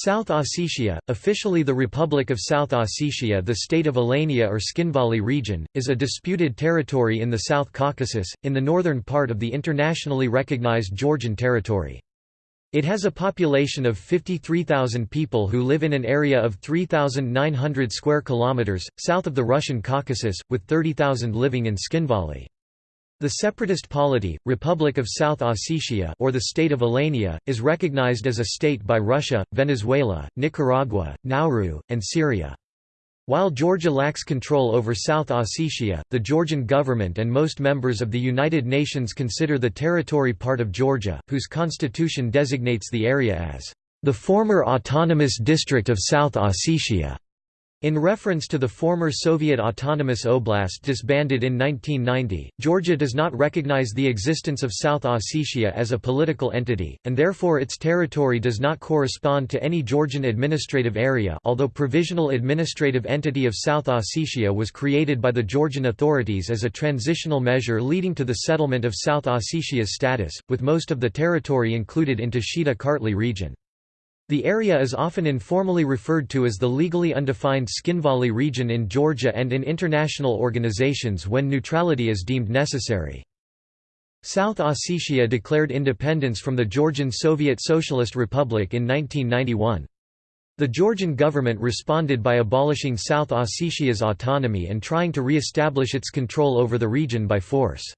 South Ossetia, officially the Republic of South Ossetia the state of Alania or Tskhinvali region, is a disputed territory in the South Caucasus, in the northern part of the internationally recognized Georgian territory. It has a population of 53,000 people who live in an area of 3,900 square kilometers, south of the Russian Caucasus, with 30,000 living in Tskhinvali. The separatist polity, Republic of South Ossetia or the State of Alania, is recognized as a state by Russia, Venezuela, Nicaragua, Nauru, and Syria. While Georgia lacks control over South Ossetia, the Georgian government and most members of the United Nations consider the territory part of Georgia, whose constitution designates the area as the former autonomous district of South Ossetia. In reference to the former Soviet Autonomous Oblast disbanded in 1990, Georgia does not recognize the existence of South Ossetia as a political entity, and therefore its territory does not correspond to any Georgian administrative area although Provisional Administrative Entity of South Ossetia was created by the Georgian authorities as a transitional measure leading to the settlement of South Ossetia's status, with most of the territory included into Shida-Kartli region. The area is often informally referred to as the legally undefined Tskhinvali region in Georgia and in international organizations when neutrality is deemed necessary. South Ossetia declared independence from the Georgian Soviet Socialist Republic in 1991. The Georgian government responded by abolishing South Ossetia's autonomy and trying to re-establish its control over the region by force.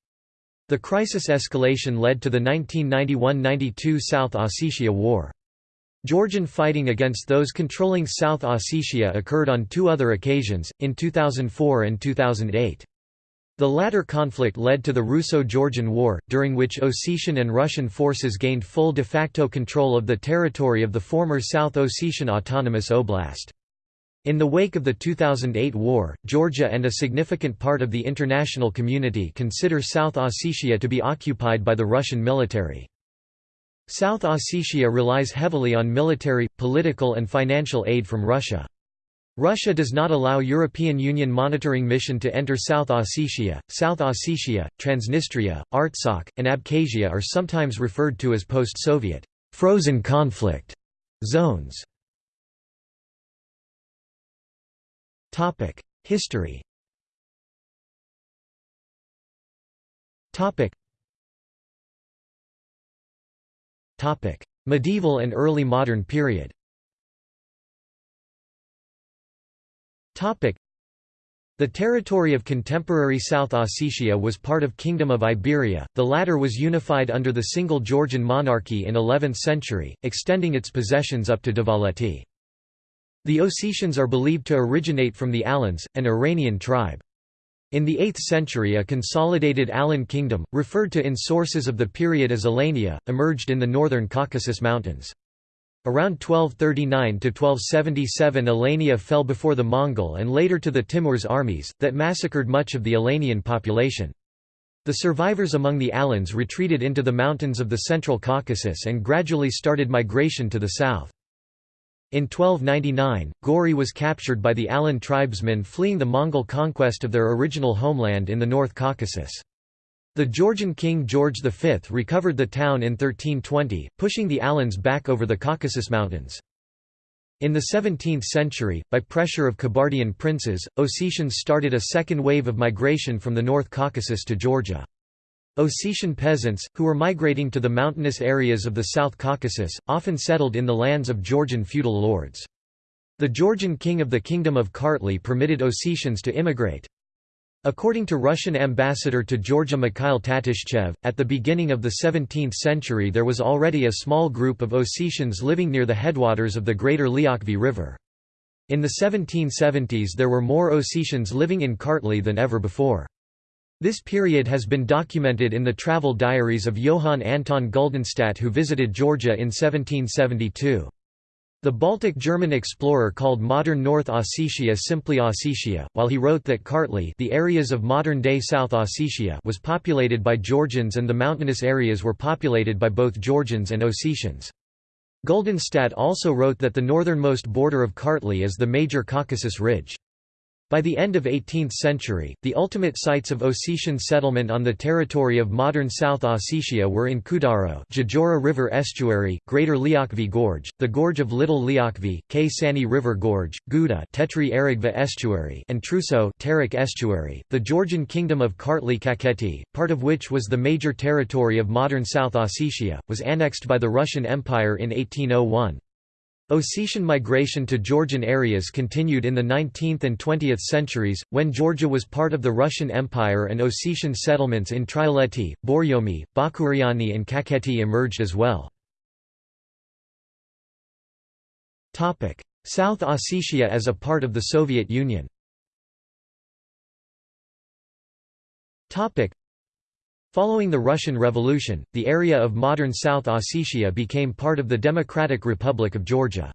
The crisis escalation led to the 1991–92 South Ossetia War. Georgian fighting against those controlling South Ossetia occurred on two other occasions, in 2004 and 2008. The latter conflict led to the Russo-Georgian War, during which Ossetian and Russian forces gained full de facto control of the territory of the former South Ossetian Autonomous Oblast. In the wake of the 2008 war, Georgia and a significant part of the international community consider South Ossetia to be occupied by the Russian military. South Ossetia relies heavily on military, political and financial aid from Russia. Russia does not allow European Union monitoring mission to enter South Ossetia. South Ossetia, Transnistria, Artsakh, and Abkhazia are sometimes referred to as post-Soviet frozen conflict zones. Topic: History. Topic: Medieval and early modern period the territory of contemporary South Ossetia was part of Kingdom of Iberia, the latter was unified under the single Georgian monarchy in 11th century, extending its possessions up to Dvaleti. The Ossetians are believed to originate from the Alans, an Iranian tribe. In the 8th century a consolidated Alan kingdom, referred to in sources of the period as Alania, emerged in the northern Caucasus Mountains. Around 1239–1277 Alania fell before the Mongol and later to the Timur's armies, that massacred much of the Alanian population. The survivors among the Alans retreated into the mountains of the central Caucasus and gradually started migration to the south. In 1299, Gori was captured by the Alan tribesmen fleeing the Mongol conquest of their original homeland in the North Caucasus. The Georgian king George V recovered the town in 1320, pushing the Alans back over the Caucasus Mountains. In the 17th century, by pressure of Kabardian princes, Ossetians started a second wave of migration from the North Caucasus to Georgia. Ossetian peasants, who were migrating to the mountainous areas of the South Caucasus, often settled in the lands of Georgian feudal lords. The Georgian king of the Kingdom of Kartli permitted Ossetians to immigrate. According to Russian ambassador to Georgia Mikhail Tatishchev, at the beginning of the 17th century there was already a small group of Ossetians living near the headwaters of the Greater Liakhvi River. In the 1770s there were more Ossetians living in Kartli than ever before. This period has been documented in the travel diaries of Johann Anton Guldenstadt who visited Georgia in 1772. The Baltic German explorer called modern North Ossetia simply Ossetia, while he wrote that Kartli the areas of modern-day South Ossetia was populated by Georgians and the mountainous areas were populated by both Georgians and Ossetians. Guldenstadt also wrote that the northernmost border of Kartli is the major Caucasus Ridge. By the end of 18th century, the ultimate sites of Ossetian settlement on the territory of modern South Ossetia were in Kudaro Gjidjura River Estuary, Greater Liakhvi Gorge, the Gorge of Little Liakhvi, K Sani River Gorge, Guda Tetri Estuary and Truso Terek Estuary. The Georgian Kingdom of Kartli Kakheti, part of which was the major territory of modern South Ossetia, was annexed by the Russian Empire in 1801. Ossetian migration to Georgian areas continued in the 19th and 20th centuries, when Georgia was part of the Russian Empire and Ossetian settlements in Trialeti, Borjomi, Bakuriani and Kakheti emerged as well. South Ossetia as a part of the Soviet Union Following the Russian Revolution, the area of modern South Ossetia became part of the Democratic Republic of Georgia.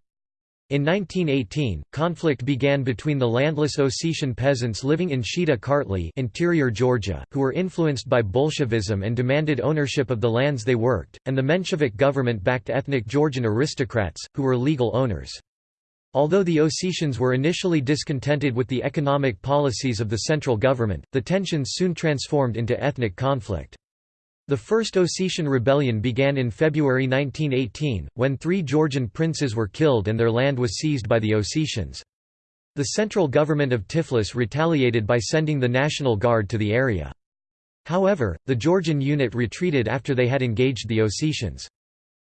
In 1918, conflict began between the landless Ossetian peasants living in Shida Kartli interior Georgia, who were influenced by Bolshevism and demanded ownership of the lands they worked, and the Menshevik government-backed ethnic Georgian aristocrats, who were legal owners. Although the Ossetians were initially discontented with the economic policies of the central government, the tensions soon transformed into ethnic conflict. The First Ossetian Rebellion began in February 1918, when three Georgian princes were killed and their land was seized by the Ossetians. The central government of Tiflis retaliated by sending the National Guard to the area. However, the Georgian unit retreated after they had engaged the Ossetians.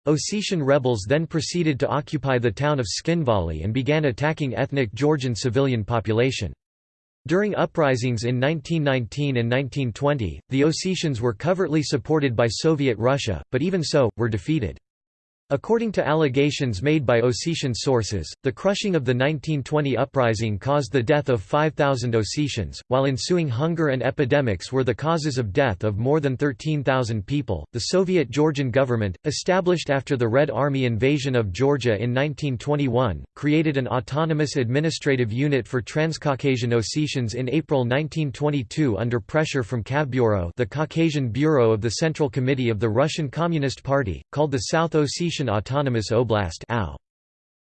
Ossetian rebels then proceeded to occupy the town of Tskhinvali and began attacking ethnic Georgian civilian population. During uprisings in 1919 and 1920, the Ossetians were covertly supported by Soviet Russia, but even so, were defeated. According to allegations made by Ossetian sources, the crushing of the 1920 uprising caused the death of 5,000 Ossetians, while ensuing hunger and epidemics were the causes of death of more than 13,000 people. The Soviet Georgian government, established after the Red Army invasion of Georgia in 1921, created an autonomous administrative unit for Transcaucasian Ossetians in April 1922 under pressure from Kavbureau, the Caucasian Bureau of the Central Committee of the Russian Communist Party, called the South Ossetian Autonomous Oblast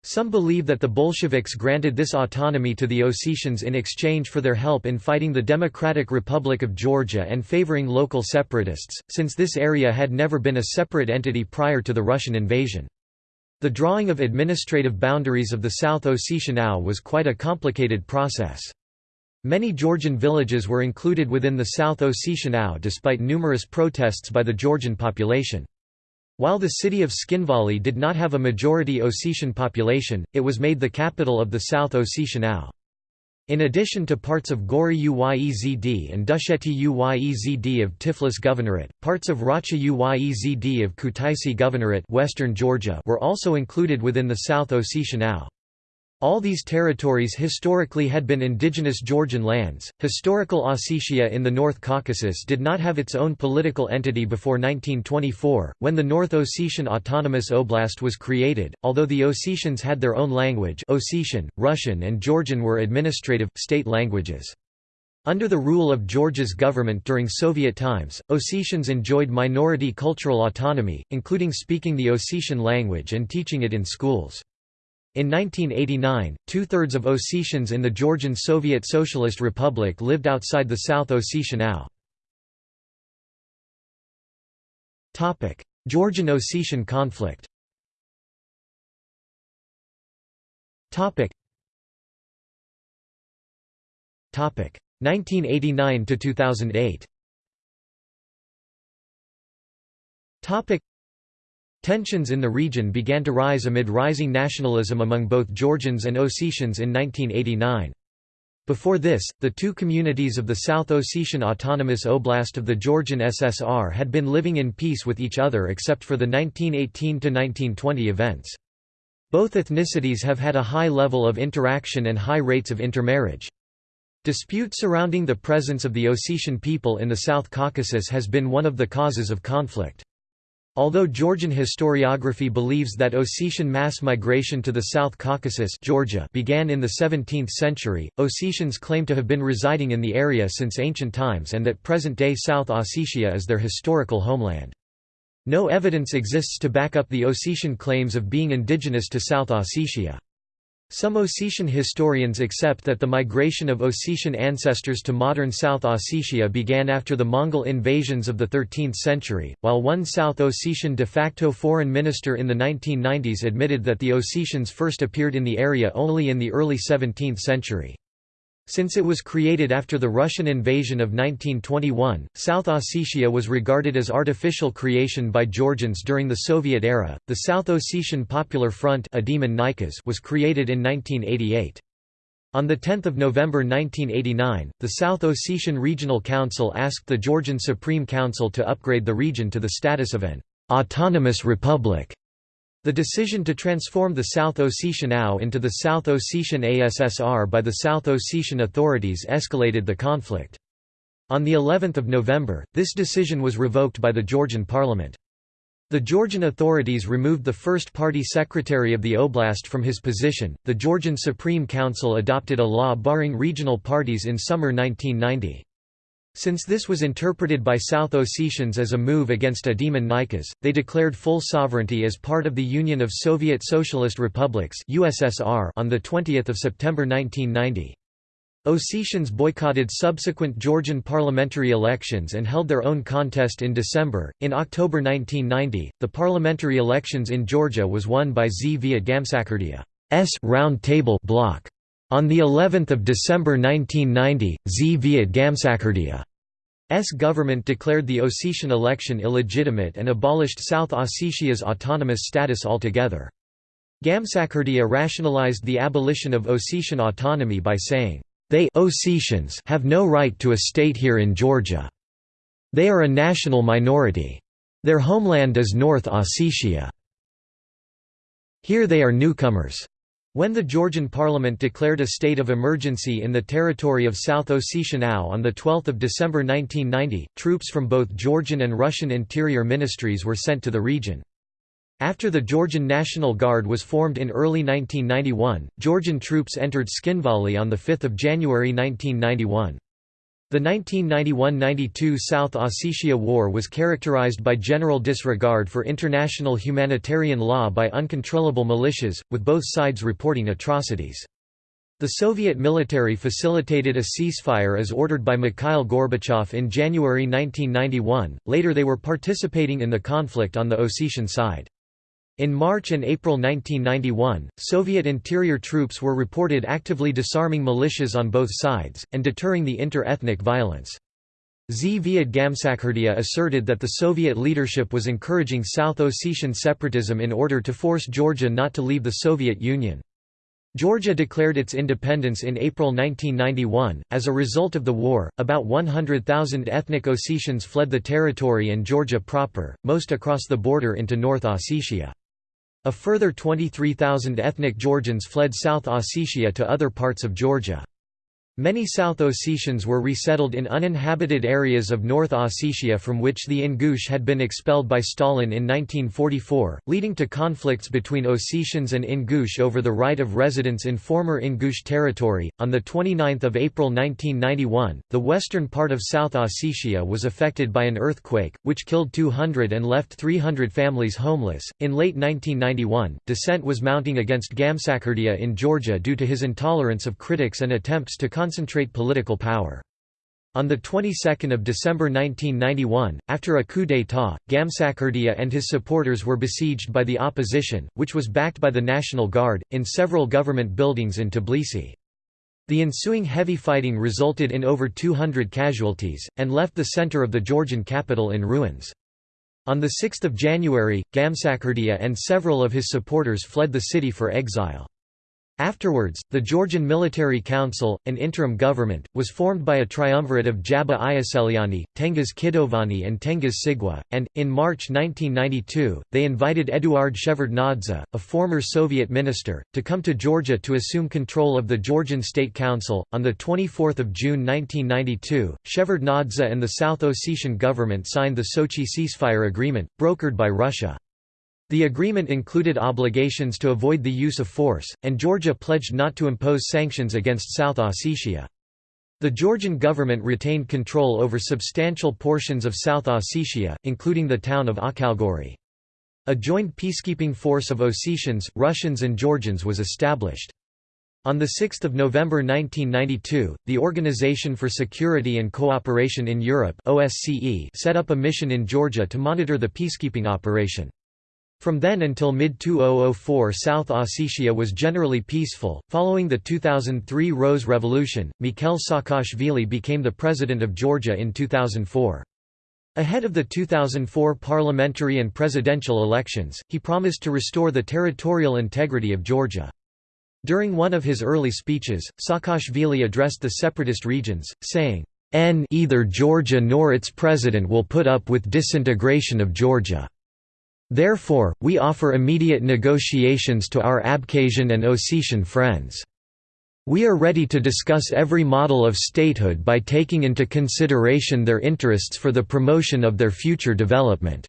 Some believe that the Bolsheviks granted this autonomy to the Ossetians in exchange for their help in fighting the Democratic Republic of Georgia and favoring local separatists, since this area had never been a separate entity prior to the Russian invasion. The drawing of administrative boundaries of the South Ossetian AO was quite a complicated process. Many Georgian villages were included within the South Ossetian AO despite numerous protests by the Georgian population. While the city of Tskhinvali did not have a majority Ossetian population, it was made the capital of the South Ossetian AO. In addition to parts of Gori Uyezd and Dusheti Uyezd of Tiflis Governorate, parts of Racha Uyezd of Kutaisi Governorate Western Georgia were also included within the South Ossetian AO. All these territories historically had been indigenous Georgian lands. Historical Ossetia in the North Caucasus did not have its own political entity before 1924, when the North Ossetian Autonomous Oblast was created. Although the Ossetians had their own language, Ossetian, Russian, and Georgian were administrative, state languages. Under the rule of Georgia's government during Soviet times, Ossetians enjoyed minority cultural autonomy, including speaking the Ossetian language and teaching it in schools. In 1989, two-thirds of Ossetians in the Georgian Soviet Socialist Republic lived outside the South Ossetian AO. Georgian Ossetian conflict Topic 1989 to 2008 Tensions in the region began to rise amid rising nationalism among both Georgians and Ossetians in 1989. Before this, the two communities of the South Ossetian Autonomous Oblast of the Georgian SSR had been living in peace with each other except for the 1918–1920 events. Both ethnicities have had a high level of interaction and high rates of intermarriage. Dispute surrounding the presence of the Ossetian people in the South Caucasus has been one of the causes of conflict. Although Georgian historiography believes that Ossetian mass migration to the South Caucasus Georgia began in the 17th century, Ossetians claim to have been residing in the area since ancient times and that present-day South Ossetia is their historical homeland. No evidence exists to back up the Ossetian claims of being indigenous to South Ossetia. Some Ossetian historians accept that the migration of Ossetian ancestors to modern South Ossetia began after the Mongol invasions of the 13th century, while one South Ossetian de facto foreign minister in the 1990s admitted that the Ossetians first appeared in the area only in the early 17th century. Since it was created after the Russian invasion of 1921, South Ossetia was regarded as artificial creation by Georgians during the Soviet era. The South Ossetian Popular Front was created in 1988. On 10 November 1989, the South Ossetian Regional Council asked the Georgian Supreme Council to upgrade the region to the status of an autonomous republic. The decision to transform the South Ossetian AO into the South Ossetian ASSR by the South Ossetian authorities escalated the conflict. On the 11th of November, this decision was revoked by the Georgian parliament. The Georgian authorities removed the first party secretary of the oblast from his position. The Georgian Supreme Council adopted a law barring regional parties in summer 1990. Since this was interpreted by South Ossetians as a move against Ademon Nykhas, they declared full sovereignty as part of the Union of Soviet Socialist Republics (USSR) on the 20th of September 1990. Ossetians boycotted subsequent Georgian parliamentary elections and held their own contest in December. In October 1990, the parliamentary elections in Georgia was won by Zviad Gamsakhurdia's Round Table bloc. On the 11th of December 1990, Zviad Gamsakhurdia's government declared the Ossetian election illegitimate and abolished South Ossetia's autonomous status altogether. Gamsakhurdia rationalized the abolition of Ossetian autonomy by saying, "They Ossetians have no right to a state here in Georgia. They are a national minority. Their homeland is North Ossetia. Here they are newcomers." When the Georgian parliament declared a state of emergency in the territory of South Ossetia AO on 12 December 1990, troops from both Georgian and Russian interior ministries were sent to the region. After the Georgian National Guard was formed in early 1991, Georgian troops entered Tskhinvali on 5 January 1991. The 1991–92 South Ossetia War was characterized by general disregard for international humanitarian law by uncontrollable militias, with both sides reporting atrocities. The Soviet military facilitated a ceasefire as ordered by Mikhail Gorbachev in January 1991, later they were participating in the conflict on the Ossetian side. In March and April 1991, Soviet interior troops were reported actively disarming militias on both sides, and deterring the inter-ethnic violence. Zviad Gamsakhurdia asserted that the Soviet leadership was encouraging South Ossetian separatism in order to force Georgia not to leave the Soviet Union. Georgia declared its independence in April 1991. As a result of the war, about 100,000 ethnic Ossetians fled the territory and Georgia proper, most across the border into North Ossetia. A further 23,000 ethnic Georgians fled South Ossetia to other parts of Georgia. Many South Ossetians were resettled in uninhabited areas of North Ossetia from which the Ingush had been expelled by Stalin in 1944, leading to conflicts between Ossetians and Ingush over the right of residence in former Ingush territory. On the 29th of April 1991, the western part of South Ossetia was affected by an earthquake, which killed 200 and left 300 families homeless. In late 1991, dissent was mounting against Gamsakhurdia in Georgia due to his intolerance of critics and attempts to concentrate political power. On the 22nd of December 1991, after a coup d'état, Gamsakhurdia and his supporters were besieged by the opposition, which was backed by the National Guard, in several government buildings in Tbilisi. The ensuing heavy fighting resulted in over 200 casualties, and left the center of the Georgian capital in ruins. On 6 January, Gamsakhurdia and several of his supporters fled the city for exile. Afterwards, the Georgian Military Council, an interim government, was formed by a triumvirate of Jaba Ioseliani, Tengiz Kitovani and Tengiz Sigua, and, in March 1992, they invited Eduard Shevardnadze, a former Soviet minister, to come to Georgia to assume control of the Georgian State Council. On 24 June 1992, Shevardnadze and the South Ossetian government signed the Sochi ceasefire agreement, brokered by Russia. The agreement included obligations to avoid the use of force, and Georgia pledged not to impose sanctions against South Ossetia. The Georgian government retained control over substantial portions of South Ossetia, including the town of Akhalgori. A joint peacekeeping force of Ossetians, Russians and Georgians was established. On 6 November 1992, the Organization for Security and Cooperation in Europe set up a mission in Georgia to monitor the peacekeeping operation. From then until mid-2004 South Ossetia was generally peaceful. Following the 2003 Rose Revolution, Mikhail Saakashvili became the president of Georgia in 2004. Ahead of the 2004 parliamentary and presidential elections, he promised to restore the territorial integrity of Georgia. During one of his early speeches, Saakashvili addressed the separatist regions, saying, N either Georgia nor its president will put up with disintegration of Georgia. Therefore, we offer immediate negotiations to our Abkhazian and Ossetian friends. We are ready to discuss every model of statehood by taking into consideration their interests for the promotion of their future development.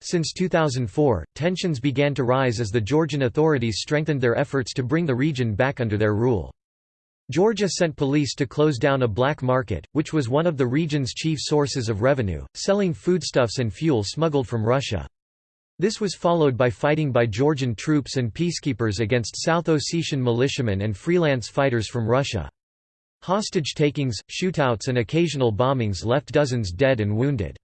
Since 2004, tensions began to rise as the Georgian authorities strengthened their efforts to bring the region back under their rule. Georgia sent police to close down a black market, which was one of the region's chief sources of revenue, selling foodstuffs and fuel smuggled from Russia. This was followed by fighting by Georgian troops and peacekeepers against South Ossetian militiamen and freelance fighters from Russia. Hostage takings, shootouts and occasional bombings left dozens dead and wounded.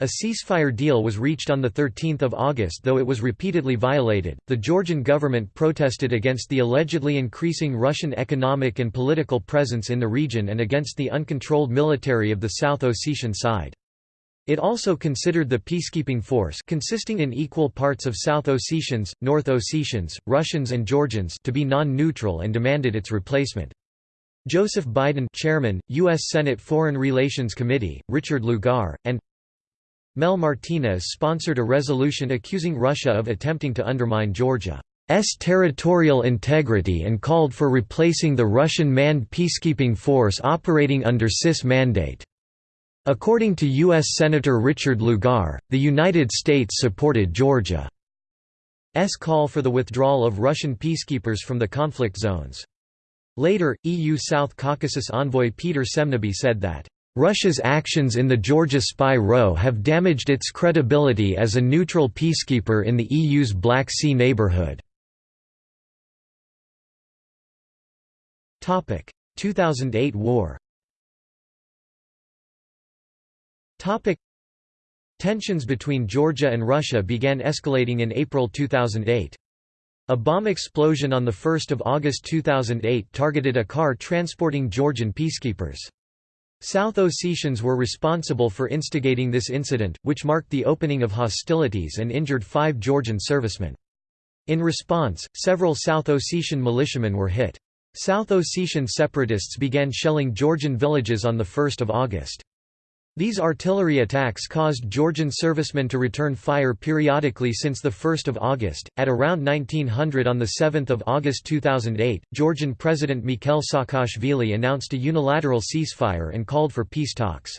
A ceasefire deal was reached on 13 August though it was repeatedly violated. The Georgian government protested against the allegedly increasing Russian economic and political presence in the region and against the uncontrolled military of the South Ossetian side. It also considered the peacekeeping force consisting in equal parts of South Ossetians, North Ossetians, Russians and Georgians to be non-neutral and demanded its replacement. Joseph Biden chairman, U.S. Senate Foreign Relations Committee, Richard Lugar, and Mel Martinez sponsored a resolution accusing Russia of attempting to undermine Georgia's territorial integrity and called for replacing the Russian manned peacekeeping force operating under CIS mandate. According to U.S. Senator Richard Lugar, the United States supported Georgia's call for the withdrawal of Russian peacekeepers from the conflict zones. Later, EU South Caucasus envoy Peter Semneby said that Russia's actions in the Georgia spy row have damaged its credibility as a neutral peacekeeper in the EU's Black Sea neighborhood. 2008 war Tensions between Georgia and Russia began escalating in April 2008. A bomb explosion on 1 August 2008 targeted a car transporting Georgian peacekeepers. South Ossetians were responsible for instigating this incident, which marked the opening of hostilities and injured five Georgian servicemen. In response, several South Ossetian militiamen were hit. South Ossetian separatists began shelling Georgian villages on 1 August. These artillery attacks caused Georgian servicemen to return fire periodically since 1 August. At around 1900 on 7 August 2008, Georgian President Mikhail Saakashvili announced a unilateral ceasefire and called for peace talks.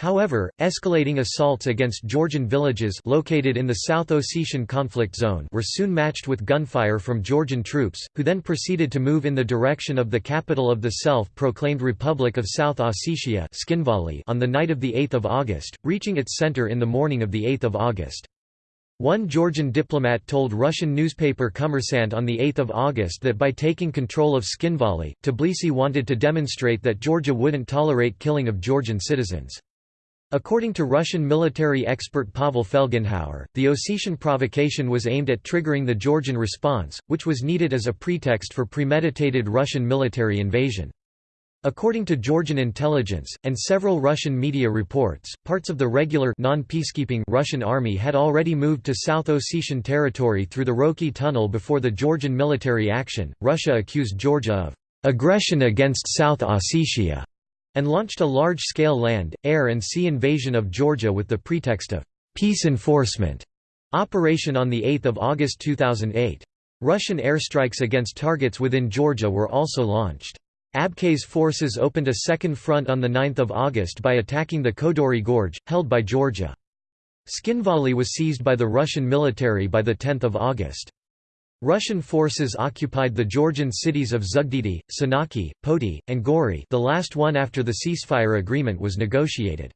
However, escalating assaults against Georgian villages located in the South Ossetian conflict zone were soon matched with gunfire from Georgian troops, who then proceeded to move in the direction of the capital of the self-proclaimed Republic of South Ossetia on the night of 8 August, reaching its center in the morning of 8 August. One Georgian diplomat told Russian newspaper Kommersant on 8 August that by taking control of Tskhinvali, Tbilisi wanted to demonstrate that Georgia wouldn't tolerate killing of Georgian citizens. According to Russian military expert Pavel Felgenhauer, the Ossetian provocation was aimed at triggering the Georgian response, which was needed as a pretext for premeditated Russian military invasion. According to Georgian intelligence, and several Russian media reports, parts of the regular non-peacekeeping Russian army had already moved to South Ossetian territory through the Roki tunnel before the Georgian military action. Russia accused Georgia of aggression against South Ossetia and launched a large-scale land, air and sea invasion of Georgia with the pretext of «peace enforcement» operation on 8 August 2008. Russian airstrikes against targets within Georgia were also launched. Abkhaz forces opened a second front on 9 August by attacking the Kodori Gorge, held by Georgia. Tskhinvali was seized by the Russian military by 10 August. Russian forces occupied the Georgian cities of Zugdidi, Senaki, Poti, and Gori the last one after the ceasefire agreement was negotiated.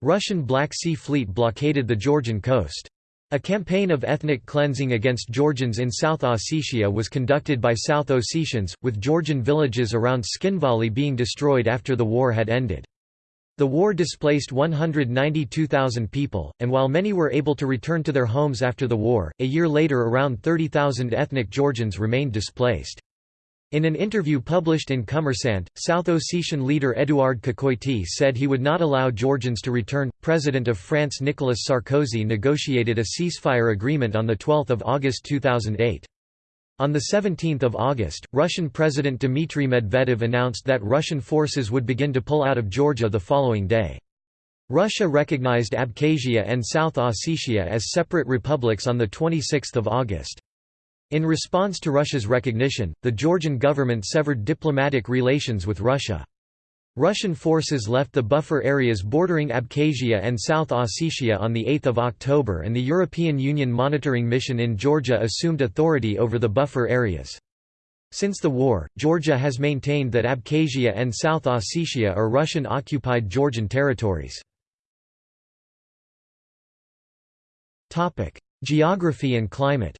Russian Black Sea Fleet blockaded the Georgian coast. A campaign of ethnic cleansing against Georgians in South Ossetia was conducted by South Ossetians, with Georgian villages around Tskhinvali being destroyed after the war had ended. The war displaced 192,000 people, and while many were able to return to their homes after the war, a year later around 30,000 ethnic Georgians remained displaced. In an interview published in Kommersant, South Ossetian leader Eduard Kokoity said he would not allow Georgians to return. President of France Nicolas Sarkozy negotiated a ceasefire agreement on 12 August 2008. On 17 August, Russian President Dmitry Medvedev announced that Russian forces would begin to pull out of Georgia the following day. Russia recognized Abkhazia and South Ossetia as separate republics on 26 August. In response to Russia's recognition, the Georgian government severed diplomatic relations with Russia. Russian forces left the buffer areas bordering Abkhazia and South Ossetia on 8 October and the European Union monitoring mission in Georgia assumed authority over the buffer areas. Since the war, Georgia has maintained that Abkhazia and South Ossetia are Russian-occupied Georgian territories. Geography and climate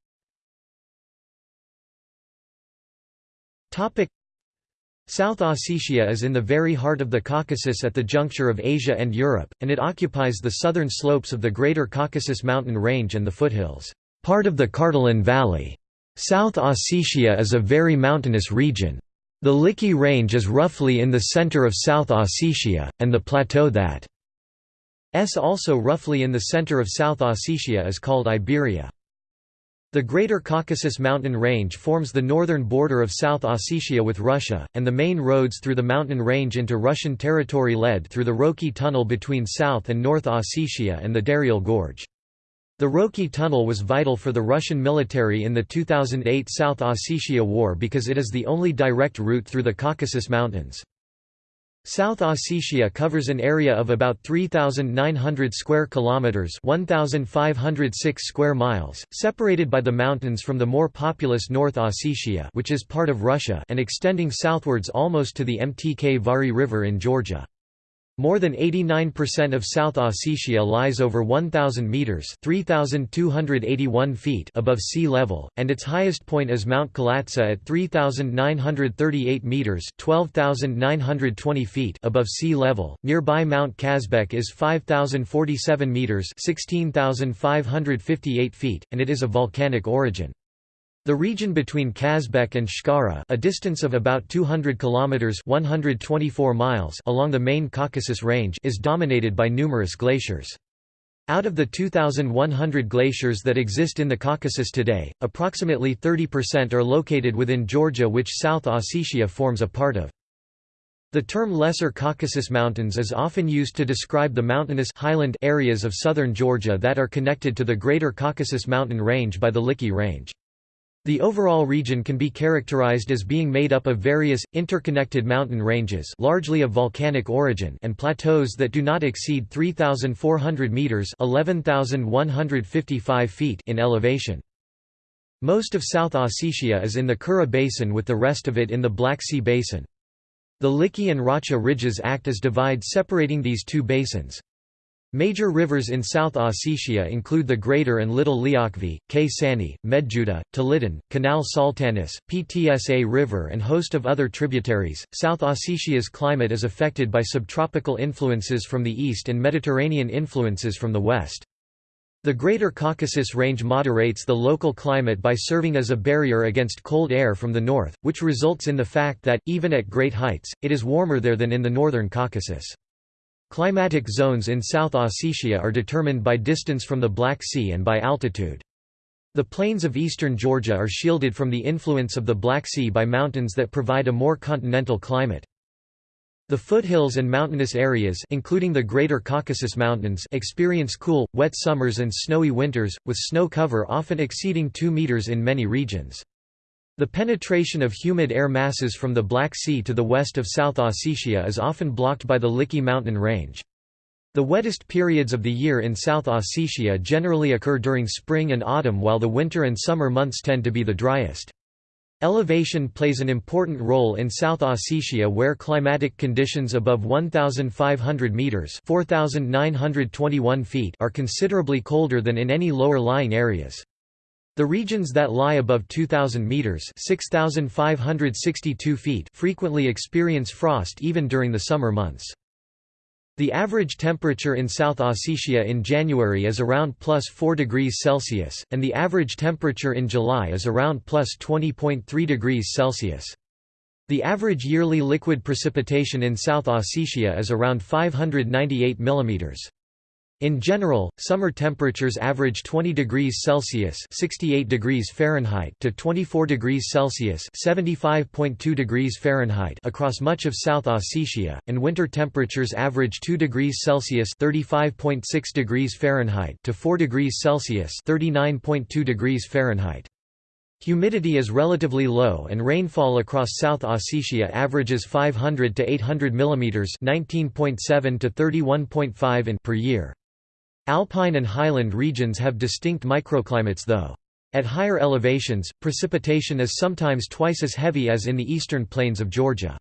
South Ossetia is in the very heart of the Caucasus at the juncture of Asia and Europe, and it occupies the southern slopes of the Greater Caucasus mountain range and the foothills, part of the Kartli Valley. South Ossetia is a very mountainous region. The Likhi Range is roughly in the center of South Ossetia, and the plateau that S also roughly in the center of South Ossetia is called Iberia. The Greater Caucasus mountain range forms the northern border of South Ossetia with Russia, and the main roads through the mountain range into Russian territory led through the Roki Tunnel between South and North Ossetia and the Daryal Gorge. The Roki Tunnel was vital for the Russian military in the 2008 South Ossetia War because it is the only direct route through the Caucasus Mountains. South Ossetia covers an area of about 3900 square kilometers, 1506 square miles, separated by the mountains from the more populous North Ossetia, which is part of Russia, and extending southwards almost to the Mtkvari River in Georgia. More than 89% of South Ossetia lies over 1,000 metres 3,281 feet above sea level, and its highest point is Mount Khalatsa at 3,938 metres 12,920 feet above sea level. Nearby Mount Kazbek is 5,047 metres 16,558 feet, and it is of volcanic origin. The region between Kazbek and Shkara, a distance of about 200 kilometers (124 miles) along the main Caucasus Range, is dominated by numerous glaciers. Out of the 2,100 glaciers that exist in the Caucasus today, approximately 30% are located within Georgia which South Ossetia forms a part of. The term Lesser Caucasus Mountains is often used to describe the mountainous highland areas of southern Georgia that are connected to the Greater Caucasus Mountain Range by the Likhi Range. The overall region can be characterized as being made up of various, interconnected mountain ranges largely of volcanic origin and plateaus that do not exceed 3,400 metres 11,155 feet in elevation. Most of South Ossetia is in the Kura Basin with the rest of it in the Black Sea Basin. The Likhi and Racha ridges act as divides separating these two basins. Major rivers in South Ossetia include the Greater and Little Liakhvi, K. Sani, Medjuda, Tolidin, Canal Saltanis, Ptsa River, and host of other tributaries. South Ossetia's climate is affected by subtropical influences from the east and Mediterranean influences from the west. The Greater Caucasus Range moderates the local climate by serving as a barrier against cold air from the north, which results in the fact that, even at great heights, it is warmer there than in the northern Caucasus. Climatic zones in South Ossetia are determined by distance from the Black Sea and by altitude. The plains of eastern Georgia are shielded from the influence of the Black Sea by mountains that provide a more continental climate. The foothills and mountainous areas including the Greater Caucasus Mountains experience cool, wet summers and snowy winters, with snow cover often exceeding 2 meters in many regions. The penetration of humid air masses from the Black Sea to the west of South Ossetia is often blocked by the Likhi mountain range. The wettest periods of the year in South Ossetia generally occur during spring and autumn while the winter and summer months tend to be the driest. Elevation plays an important role in South Ossetia where climatic conditions above 1,500 metres 4,921 feet are considerably colder than in any lower-lying areas. The regions that lie above 2,000 metres 6,562 feet frequently experience frost even during the summer months. The average temperature in South Ossetia in January is around plus 4 degrees Celsius, and the average temperature in July is around plus 20.3 degrees Celsius. The average yearly liquid precipitation in South Ossetia is around 598 mm. In general, summer temperatures average 20 degrees Celsius (68 degrees Fahrenheit) to 24 degrees Celsius (75.2 degrees Fahrenheit) across much of South Ossetia, and winter temperatures average 2 degrees Celsius (35.6 degrees Fahrenheit) to 4 degrees Celsius (39.2 degrees Fahrenheit). Humidity is relatively low and rainfall across South Ossetia averages 500 to 800 mm (19.7 to 31.5 in) per year. Alpine and highland regions have distinct microclimates though. At higher elevations, precipitation is sometimes twice as heavy as in the eastern plains of Georgia.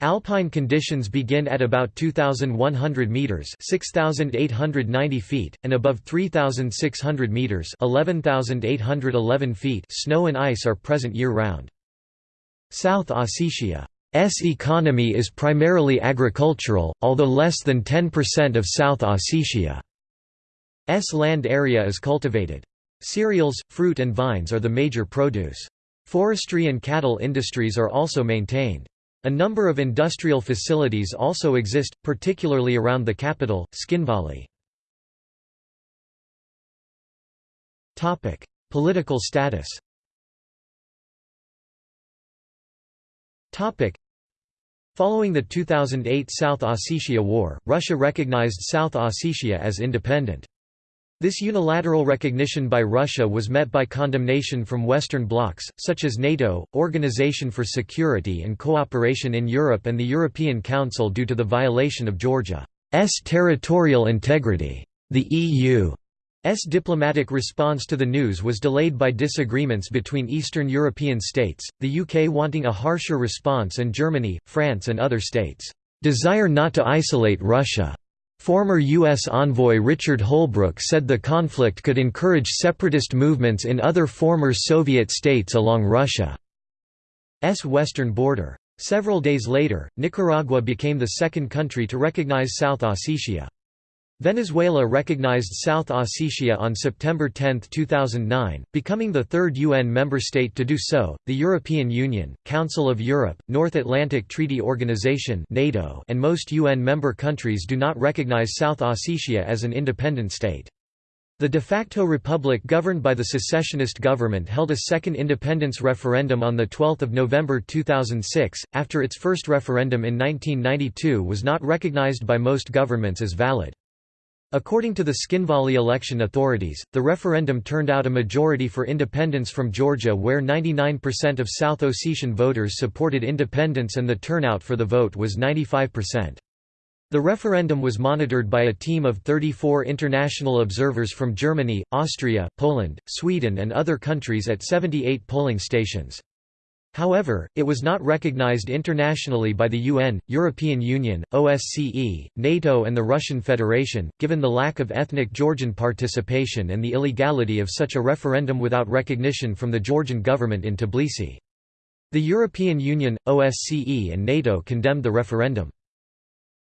Alpine conditions begin at about 2,100 meters (6,890 feet) and above 3,600 meters (11,811 feet). Snow and ice are present year-round. South Ossetia's economy is primarily agricultural, although less than 10% of South Ossetia S land area is cultivated. Cereals, fruit and vines are the major produce. Forestry and cattle industries are also maintained. A number of industrial facilities also exist, particularly around the capital, Tskhinvali. Political status Following the 2008 South Ossetia War, Russia recognized South Ossetia as independent. This unilateral recognition by Russia was met by condemnation from Western blocs, such as NATO, Organization for Security and Cooperation in Europe and the European Council due to the violation of Georgia's territorial integrity. The EU's diplomatic response to the news was delayed by disagreements between Eastern European states, the UK wanting a harsher response and Germany, France and other states' desire not to isolate Russia. Former U.S. envoy Richard Holbrooke said the conflict could encourage separatist movements in other former Soviet states along Russia's western border. Several days later, Nicaragua became the second country to recognize South Ossetia. Venezuela recognized South Ossetia on September 10, 2009, becoming the third UN member state to do so. The European Union, Council of Europe, North Atlantic Treaty Organization (NATO), and most UN member countries do not recognize South Ossetia as an independent state. The de facto republic governed by the secessionist government held a second independence referendum on 12 November 2006, after its first referendum in 1992 was not recognized by most governments as valid. According to the Tskhinvali election authorities, the referendum turned out a majority for independence from Georgia where 99% of South Ossetian voters supported independence and the turnout for the vote was 95%. The referendum was monitored by a team of 34 international observers from Germany, Austria, Poland, Sweden and other countries at 78 polling stations. However, it was not recognized internationally by the UN, European Union, OSCE, NATO and the Russian Federation, given the lack of ethnic Georgian participation and the illegality of such a referendum without recognition from the Georgian government in Tbilisi. The European Union, OSCE and NATO condemned the referendum.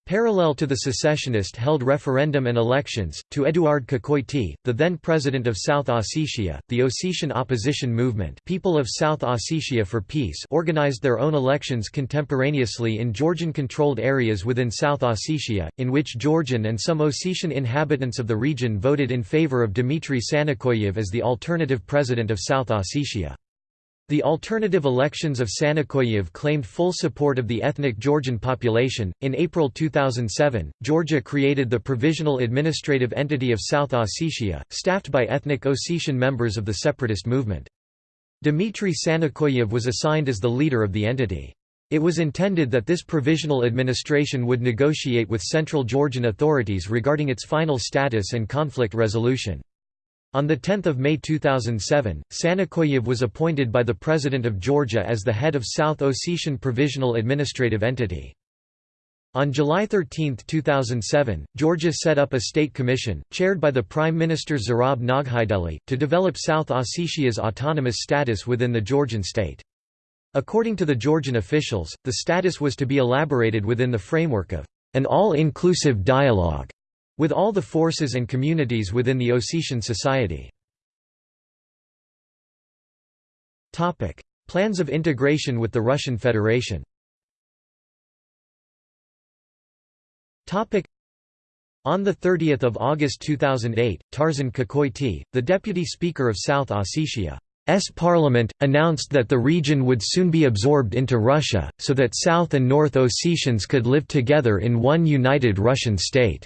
Parallel to the secessionist-held referendum and elections, to Eduard Kokoity, the then president of South Ossetia, the Ossetian opposition movement People of South Ossetia for Peace organized their own elections contemporaneously in Georgian-controlled areas within South Ossetia, in which Georgian and some Ossetian inhabitants of the region voted in favor of Dmitry Sanakoyev as the alternative president of South Ossetia. The alternative elections of Sanakoyev claimed full support of the ethnic Georgian population. In April 2007, Georgia created the Provisional Administrative Entity of South Ossetia, staffed by ethnic Ossetian members of the separatist movement. Dmitry Sanakoyev was assigned as the leader of the entity. It was intended that this provisional administration would negotiate with central Georgian authorities regarding its final status and conflict resolution. On 10 May 2007, Sanakoyev was appointed by the President of Georgia as the head of South Ossetian Provisional Administrative Entity. On July 13, 2007, Georgia set up a state commission, chaired by the Prime Minister Zurab Noghaideli, to develop South Ossetia's autonomous status within the Georgian state. According to the Georgian officials, the status was to be elaborated within the framework of an all-inclusive dialogue with all the forces and communities within the Ossetian society. Plans of integration with the Russian Federation On 30 August 2008, Tarzan Kokoity, the Deputy Speaker of South Ossetia, S parliament, announced that the region would soon be absorbed into Russia, so that South and North Ossetians could live together in one united Russian state.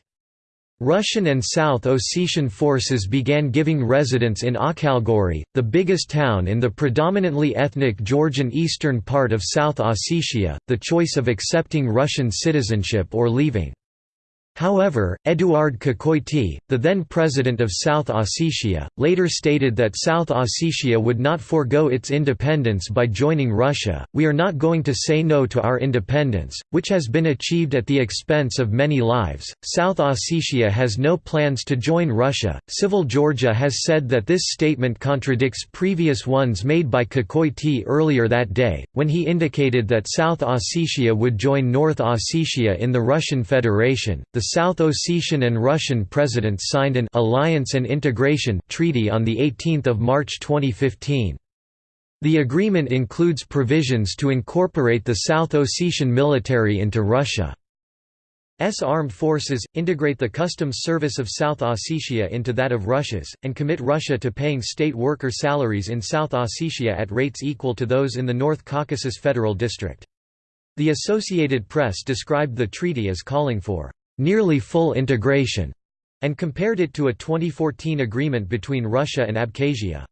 Russian and South Ossetian forces began giving residents in Akhalgori, the biggest town in the predominantly ethnic Georgian eastern part of South Ossetia, the choice of accepting Russian citizenship or leaving. However, Eduard Kokoity, the then president of South Ossetia, later stated that South Ossetia would not forego its independence by joining Russia. We are not going to say no to our independence, which has been achieved at the expense of many lives. South Ossetia has no plans to join Russia. Civil Georgia has said that this statement contradicts previous ones made by Kokoity earlier that day, when he indicated that South Ossetia would join North Ossetia in the Russian Federation. The South Ossetian and Russian presidents signed an «alliance and integration» treaty on 18 March 2015. The agreement includes provisions to incorporate the South Ossetian military into Russia's armed forces, integrate the customs service of South Ossetia into that of Russia's, and commit Russia to paying state worker salaries in South Ossetia at rates equal to those in the North Caucasus Federal District. The Associated Press described the treaty as calling for nearly full integration, and compared it to a 2014 agreement between Russia and Abkhazia.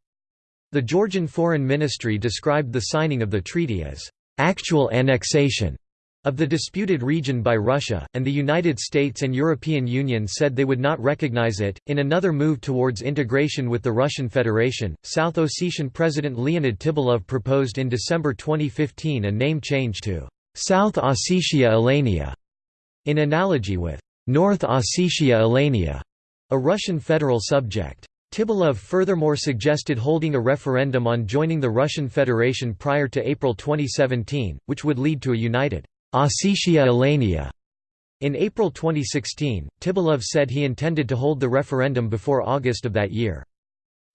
The Georgian Foreign Ministry described the signing of the treaty as actual annexation of the disputed region by Russia, and the United States and European Union said they would not recognize it. In another move towards integration with the Russian Federation, South Ossetian President Leonid Tibilov proposed in December 2015 a name change to South Ossetia Alania in analogy with North Ossetia Alania, a Russian federal subject. Tibilov furthermore suggested holding a referendum on joining the Russian Federation prior to April 2017, which would lead to a united Ossetia Alania. In April 2016, Tibilov said he intended to hold the referendum before August of that year.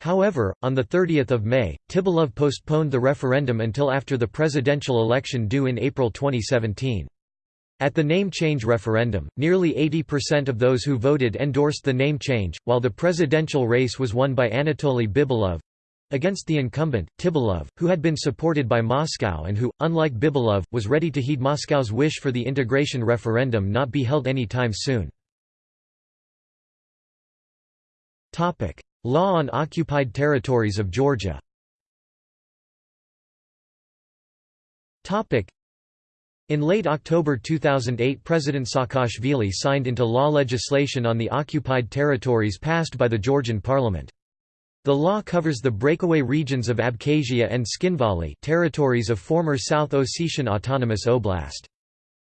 However, on 30 May, Tibilov postponed the referendum until after the presidential election due in April 2017. At the name change referendum, nearly 80% of those who voted endorsed the name change, while the presidential race was won by Anatoly Bibilov against the incumbent, Tibilov, who had been supported by Moscow and who, unlike Bibilov, was ready to heed Moscow's wish for the integration referendum not be held any time soon. Law on occupied territories of Georgia in late October 2008 President Saakashvili signed into law legislation on the occupied territories passed by the Georgian parliament. The law covers the breakaway regions of Abkhazia and Tskhinvali territories of former South Ossetian Autonomous Oblast.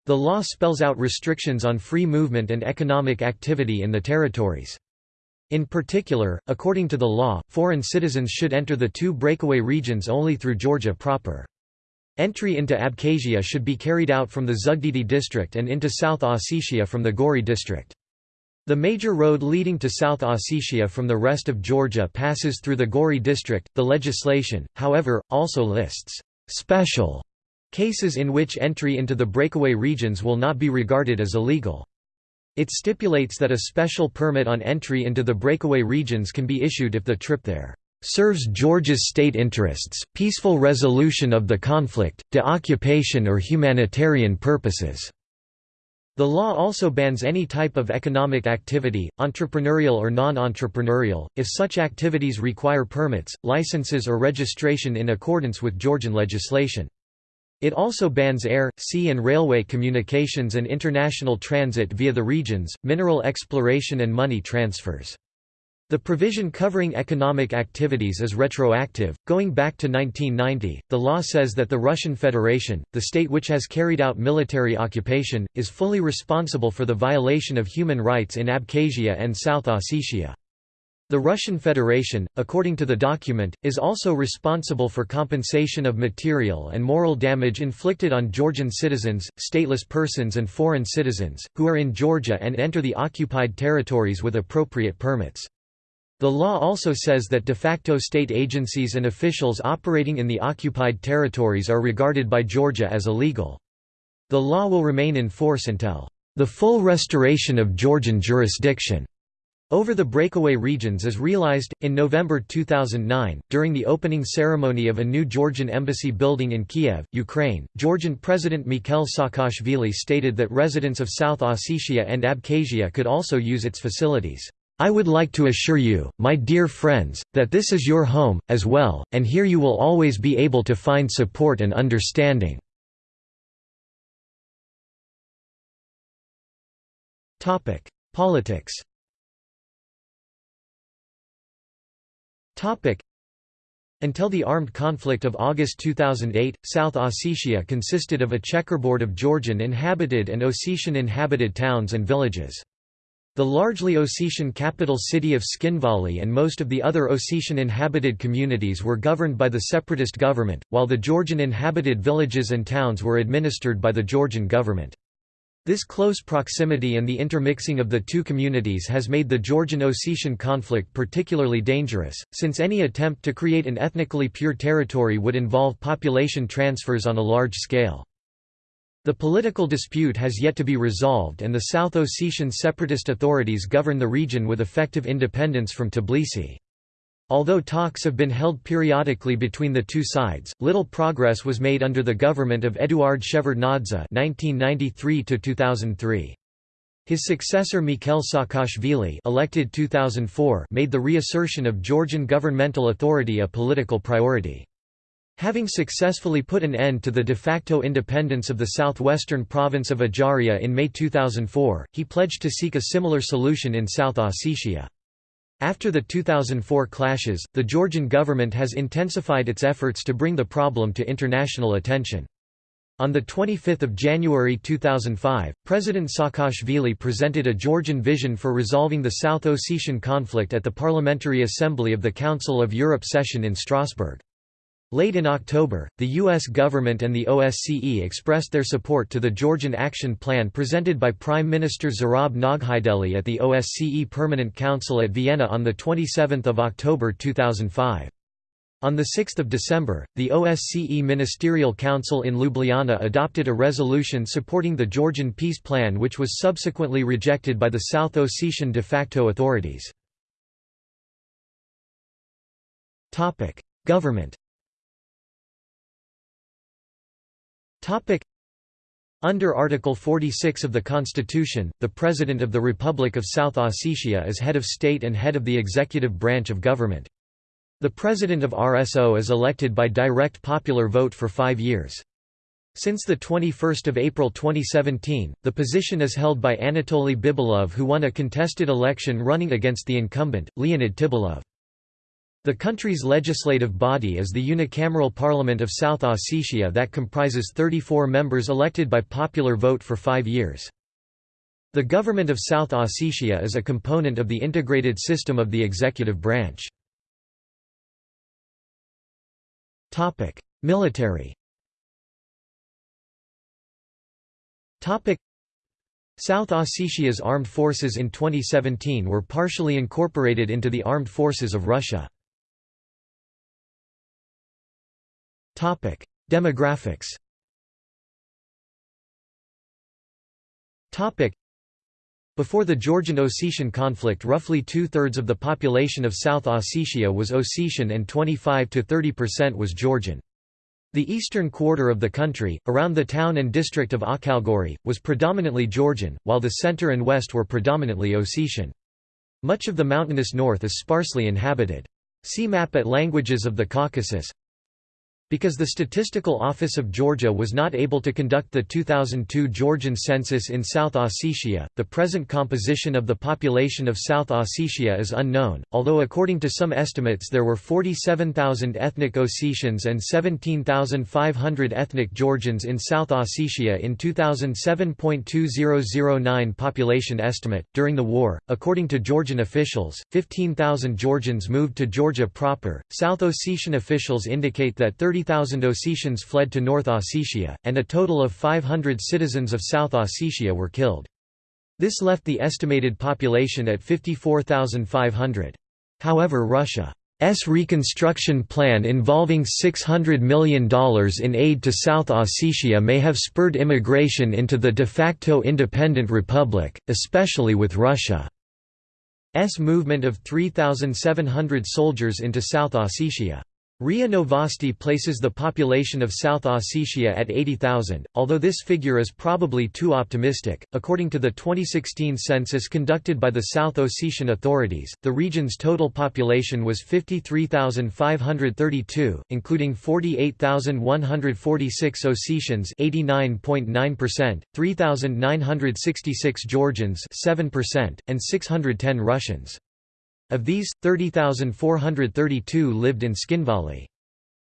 The law spells out restrictions on free movement and economic activity in the territories. In particular, according to the law, foreign citizens should enter the two breakaway regions only through Georgia proper. Entry into Abkhazia should be carried out from the Zugdidi district and into South Ossetia from the Gori district. The major road leading to South Ossetia from the rest of Georgia passes through the Gori district. The legislation, however, also lists special cases in which entry into the breakaway regions will not be regarded as illegal. It stipulates that a special permit on entry into the breakaway regions can be issued if the trip there serves Georgia's state interests, peaceful resolution of the conflict, de-occupation or humanitarian purposes." The law also bans any type of economic activity, entrepreneurial or non-entrepreneurial, if such activities require permits, licenses or registration in accordance with Georgian legislation. It also bans air, sea and railway communications and international transit via the regions, mineral exploration and money transfers. The provision covering economic activities is retroactive, going back to 1990. The law says that the Russian Federation, the state which has carried out military occupation, is fully responsible for the violation of human rights in Abkhazia and South Ossetia. The Russian Federation, according to the document, is also responsible for compensation of material and moral damage inflicted on Georgian citizens, stateless persons and foreign citizens, who are in Georgia and enter the occupied territories with appropriate permits. The law also says that de facto state agencies and officials operating in the occupied territories are regarded by Georgia as illegal. The law will remain in force until the full restoration of Georgian jurisdiction over the breakaway regions is realized. In November 2009, during the opening ceremony of a new Georgian embassy building in Kiev, Ukraine, Georgian President Mikhail Saakashvili stated that residents of South Ossetia and Abkhazia could also use its facilities. I would like to assure you, my dear friends, that this is your home, as well, and here you will always be able to find support and understanding. Politics Until the armed conflict of August 2008, South Ossetia consisted of a checkerboard of Georgian inhabited and Ossetian inhabited towns and villages. The largely Ossetian capital city of Tskhinvali and most of the other Ossetian inhabited communities were governed by the separatist government, while the Georgian inhabited villages and towns were administered by the Georgian government. This close proximity and the intermixing of the two communities has made the Georgian-Ossetian conflict particularly dangerous, since any attempt to create an ethnically pure territory would involve population transfers on a large scale. The political dispute has yet to be resolved and the South Ossetian separatist authorities govern the region with effective independence from Tbilisi. Although talks have been held periodically between the two sides, little progress was made under the government of Eduard Shevardnadze (1993–2003). His successor Mikhail Saakashvili elected 2004 made the reassertion of Georgian governmental authority a political priority. Having successfully put an end to the de facto independence of the southwestern province of Ajaria in May 2004, he pledged to seek a similar solution in South Ossetia. After the 2004 clashes, the Georgian government has intensified its efforts to bring the problem to international attention. On 25 January 2005, President Saakashvili presented a Georgian vision for resolving the South Ossetian conflict at the Parliamentary Assembly of the Council of Europe session in Strasbourg. Late in October, the U.S. government and the OSCE expressed their support to the Georgian Action Plan presented by Prime Minister Zurab Noghaideli at the OSCE Permanent Council at Vienna on 27 October 2005. On 6 December, the OSCE Ministerial Council in Ljubljana adopted a resolution supporting the Georgian peace plan which was subsequently rejected by the South Ossetian de facto authorities. Government Under Article 46 of the Constitution, the President of the Republic of South Ossetia is head of state and head of the executive branch of government. The President of RSO is elected by direct popular vote for five years. Since 21 April 2017, the position is held by Anatoly Bibilov who won a contested election running against the incumbent, Leonid Tibilov. The country's legislative body is the unicameral parliament of South Ossetia that comprises 34 members elected by popular vote for five years. The government of South Ossetia is a component of the integrated system of the executive branch. Military South Ossetia's armed forces in 2017 were partially incorporated into the armed forces of Russia. Demographics before the Georgian-Ossetian conflict roughly two-thirds of the population of South Ossetia was Ossetian and 25 to 30 percent was Georgian. The eastern quarter of the country, around the town and district of Akhalgori, was predominantly Georgian, while the center and west were predominantly Ossetian. Much of the mountainous north is sparsely inhabited. See map at Languages of the Caucasus Because the Statistical Office of Georgia was not able to conduct the 2002 Georgian census in South Ossetia, the present composition of the population of South Ossetia is unknown, although according to some estimates there were 47,000 ethnic Ossetians and 17,500 ethnic Georgians in South Ossetia in 2007.2009 population estimate. During the war, according to Georgian officials, 15,000 Georgians moved to Georgia proper. South Ossetian officials indicate that 30 30,000 Ossetians fled to North Ossetia, and a total of 500 citizens of South Ossetia were killed. This left the estimated population at 54,500. However Russia's reconstruction plan involving $600 million in aid to South Ossetia may have spurred immigration into the de facto independent republic, especially with Russia's movement of 3,700 soldiers into South Ossetia. RIA Novosti places the population of South Ossetia at 80,000, although this figure is probably too optimistic. According to the 2016 census conducted by the South Ossetian authorities, the region's total population was 53,532, including 48,146 Ossetians, 89.9%, 3,966 Georgians, 7%, and 610 Russians. Of these, 30,432 lived in Tskhinvali.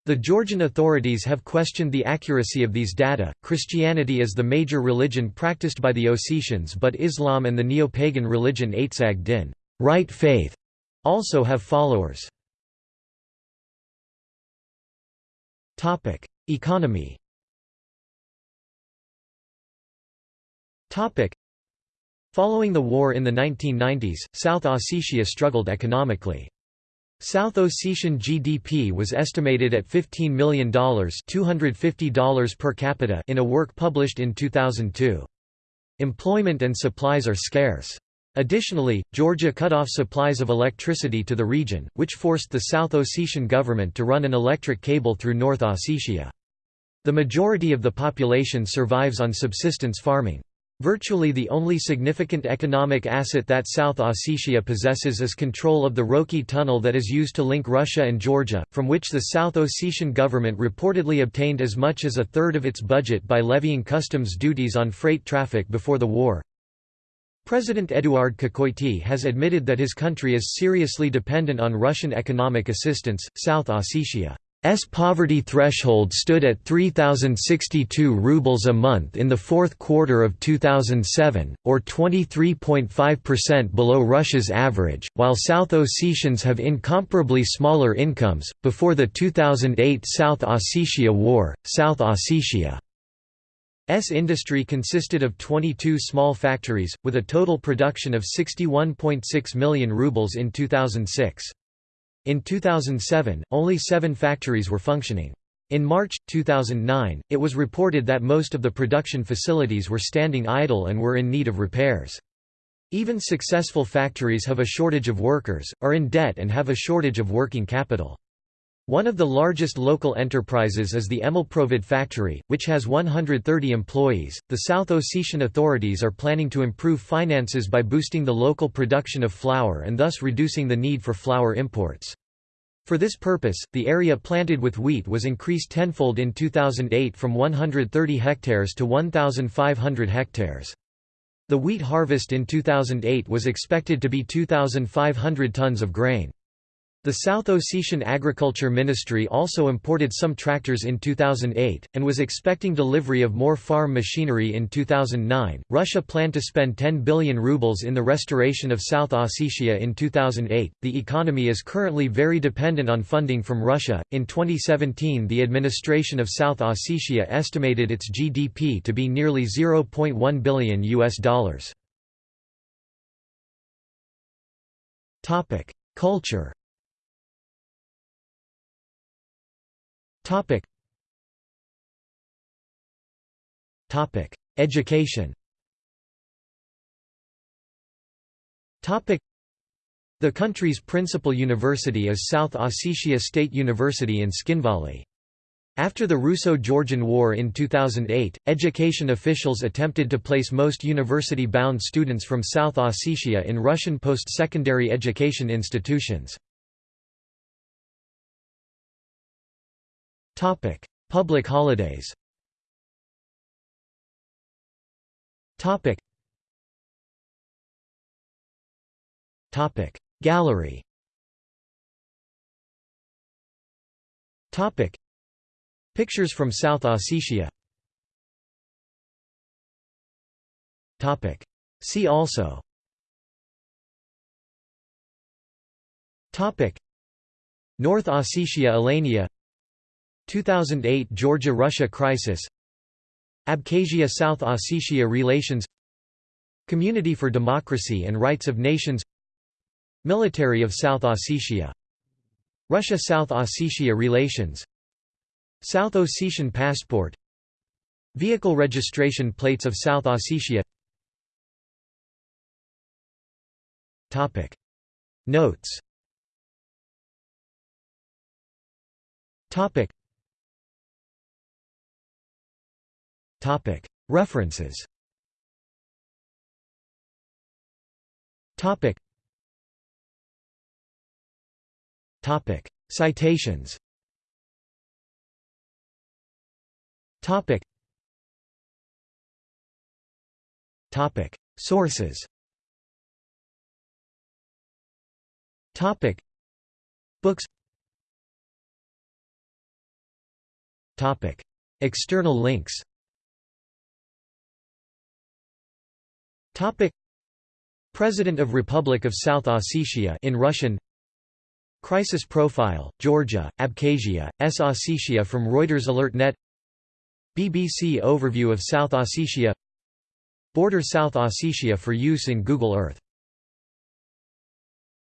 The Georgian authorities have questioned the accuracy of these data. Christianity is the major religion practiced by the Ossetians, but Islam and the neo-pagan religion Aitsag Din, right faith, also have followers. Topic: Economy. Following the war in the 1990s, South Ossetia struggled economically. South Ossetian GDP was estimated at $15 million $250 per capita in a work published in 2002. Employment and supplies are scarce. Additionally, Georgia cut off supplies of electricity to the region, which forced the South Ossetian government to run an electric cable through North Ossetia. The majority of the population survives on subsistence farming. Virtually the only significant economic asset that South Ossetia possesses is control of the Roki Tunnel that is used to link Russia and Georgia, from which the South Ossetian government reportedly obtained as much as a third of its budget by levying customs duties on freight traffic before the war. President Eduard Kokoity has admitted that his country is seriously dependent on Russian economic assistance. South Ossetia S poverty threshold stood at 3062 rubles a month in the fourth quarter of 2007, or 23.5% below Russia's average, while South Ossetians have incomparably smaller incomes. Before the 2008 South Ossetia War, South Ossetia's industry consisted of 22 small factories, with a total production of 61.6 million rubles in 2006. In 2007, only seven factories were functioning. In March, 2009, it was reported that most of the production facilities were standing idle and were in need of repairs. Even successful factories have a shortage of workers, are in debt and have a shortage of working capital. One of the largest local enterprises is the Emalprovod factory, which has 130 employees. The South Ossetian authorities are planning to improve finances by boosting the local production of flour and thus reducing the need for flour imports. For this purpose, the area planted with wheat was increased tenfold in 2008 from 130 hectares to 1,500 hectares. The wheat harvest in 2008 was expected to be 2,500 tons of grain. The South Ossetian Agriculture Ministry also imported some tractors in 2008, and was expecting delivery of more farm machinery in 2009. Russia planned to spend 10 billion rubles in the restoration of South Ossetia in 2008. The economy is currently very dependent on funding from Russia. In 2017, the administration of South Ossetia estimated its GDP to be nearly 0.1 billion US dollars. Topic: Culture Topic. Topic: Education. Topic: The country's principal university is South Ossetia State University in Tskhinvali. After the Russo-Georgian War in 2008, education officials attempted to place most university-bound students from South Ossetia in Russian post-secondary education institutions. Topic: Public holidays. Topic. Topic: Gallery. Topic: Pictures from South Ossetia. Topic: See also. Topic: North Ossetia Alania 2008 Georgia–Russia crisis Abkhazia–South Ossetia relations Community for Democracy and Rights of Nations Military of South Ossetia Russia–South Ossetia relations South Ossetian passport Vehicle registration plates of South Ossetia. Notes References. Citations. Sources. Books. External links Topic. President of Republic of South Ossetia in Russian. Crisis Profile, Georgia, Abkhazia, S. Ossetia from Reuters AlertNet BBC Overview of South Ossetia. Border South Ossetia for use in Google Earth